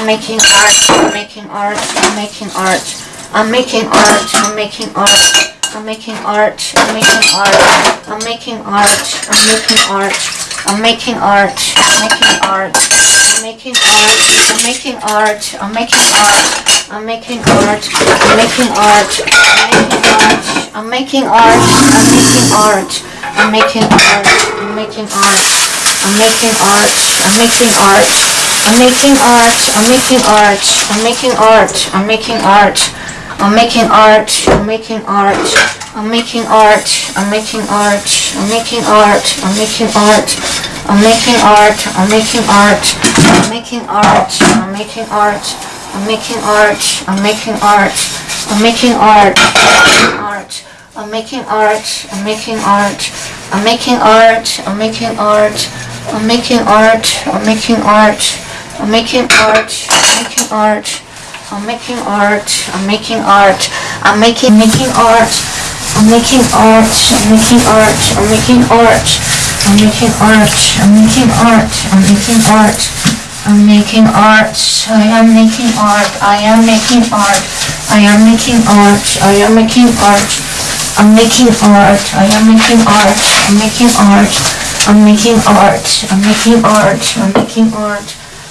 I'm making art, I'm making art, I'm making art, I'm making art, I'm making art, I'm making art, I'm making art, I'm making art, I'm making art, I'm making art, making art, I'm making art, I'm making art, I'm making art, I'm making art, I'm making art, I'm making art, I'm making art, I'm making art, I'm making art, I'm making art, I'm making art, I'm making art. I'm making art, I'm making art, I'm making art, I'm making art, I'm making art, I'm making art, I'm making art, I'm making art, I'm making art, I'm making art, I'm making art, I'm making art, I'm making art, I'm making art, I'm making art, I'm making art, I'm making art, art, I'm making art, I'm making art, I'm making art, I'm making art, I'm making art, I'm making art, I'm making art, I'm making art, I'm making art, I'm making art, I'm making making art, I'm making art, I'm making art, I'm making art, I'm making art, I'm making art, I'm making art, I'm making art, I am making art, I am making art, I am making art, I am making art, I'm making art, I am making art, I'm making art, I'm making art, I'm making art, I'm making art.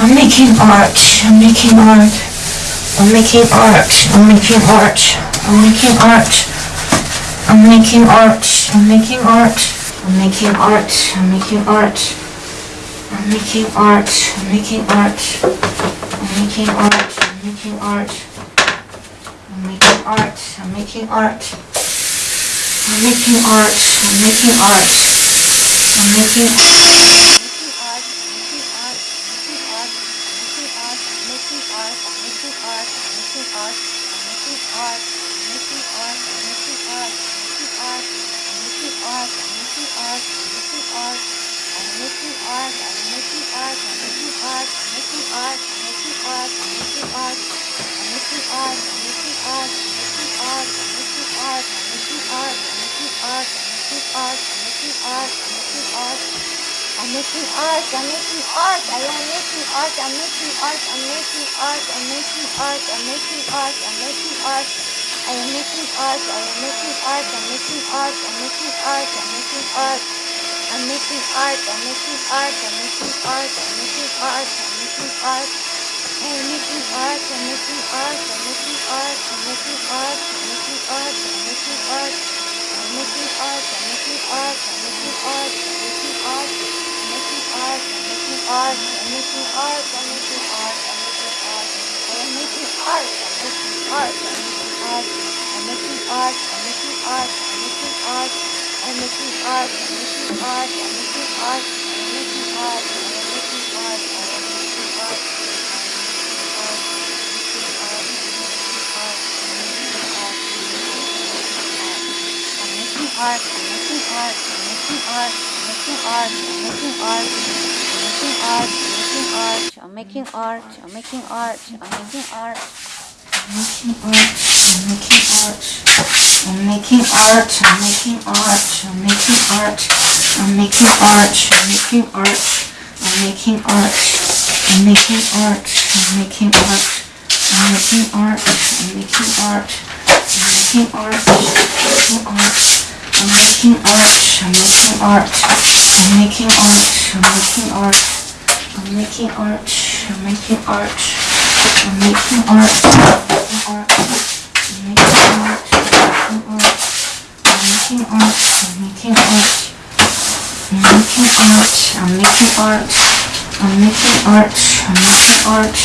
I'm making art. I'm making art. I'm making art. I'm making art. I'm making art. I'm making art. I'm making art. I'm making art. I'm making art. I'm making art. I'm making art. I'm making art. I'm making art. I'm making art. I'm making art. I'm making art. I'm making art. I'm making art. I'm making art, I'm making art, I'm making art, I'm making art, I'm making art, I'm making art, I'm making art, I'm making art, I'm making art, I'm making art, I'm making art, I'm making art, I'm making art, I'm making art, I'm making art, I'm making art, I'm making art, I am making art, I'm making art, I'm making art, I'm making art, I'm making art, I'm making art, I am making art, I am making art, I'm making art, I'm making art, I'm making art. I'm making art, I'm making art, I'm making art, I'm making art, I'm making art. I'm making art, I'm making art, I'm making art, I'm making art, I'm making art, I'm making art. I'm making art, I'm making art, I'm making art, I'm making art, I'm making art, I'm making art, I'm making art, I'm making art, I'm making art. I'm making art, I'm making art, I'm making art, I'm making art, I'm making art, I'm making art. I'm making art, I'm making art, I'm making art, I'm making art, I'm making art, I'm making art, Art, I'm making art, I'm making art, I'm making art, I'm making art, I'm making art, I'm making art, I'm making art, I'm making art, I'm making art, I'm making art, I'm making art. I'm making art, I'm making art, I'm making art. I'm making art, I'm making art, I'm making art, I'm making art, I'm making art, I'm making art, I'm making art, I'm making art, I'm making art, I'm making art, I'm making art, I'm making art, I'm making art, I'm making art, I'm making art, I'm making art,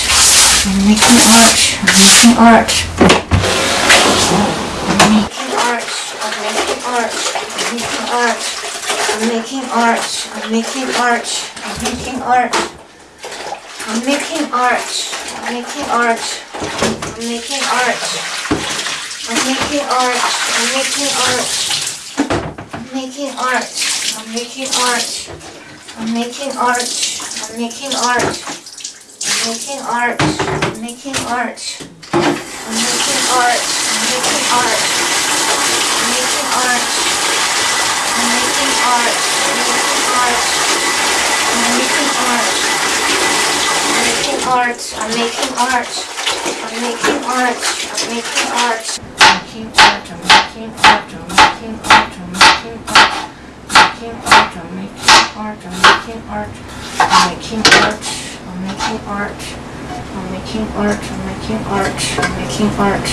I'm making art, I'm making art, I'm making art. I'm making art, I'm making art, I'm making art, I'm making art, I'm making art, I'm making art. I'm making art. I'm making art. I'm making art. I'm making art. I'm making art. I'm making art. I'm making art. I'm making art. I'm making art. I'm making art. I'm making art. I'm making art. I'm making art. I'm making art. I'm making art. I'm making art. I'm making art. I'm making art. I'm making art. I'm making art. Making art. Making art. I'm making art. I'm making art. Making art. I'm making art. I'm making art. I'm making art. I'm making art. I'm making art. I'm making art. I'm making art.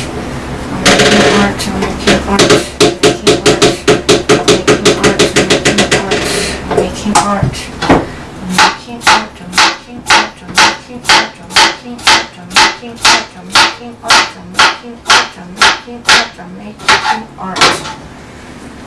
I'm making art. I'm making art. Making art. Making art. Making art. Making art. I'm making art. I'm making art. Making art. Making art. Making art. Making art. Making art. Making art.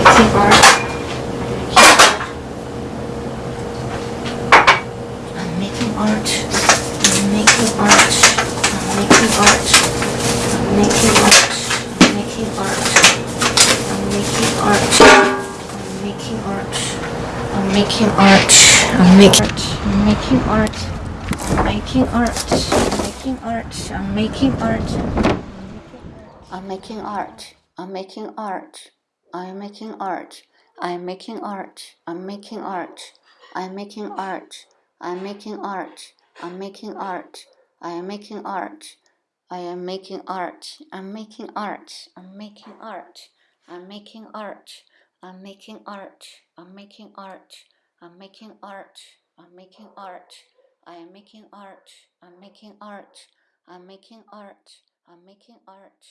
I'm making art. I'm making art. I'm making art. I'm making art. I'm making art. I'm making art. I'm making art. I'm making art. I'm making art. I'm making art. I'm making art. I'm making art. I'm making art. I'm making art. I'm making art. I'm making art. I'm making art. I'm making art. I'm making art. I'm making art. I'm making art. I am making art. I am making art. I'm making art. I'm making art. I'm making art. I'm making art. I'm making art. I'm making art. I'm making art. I am making art. I'm making art. I'm making art. I'm making art.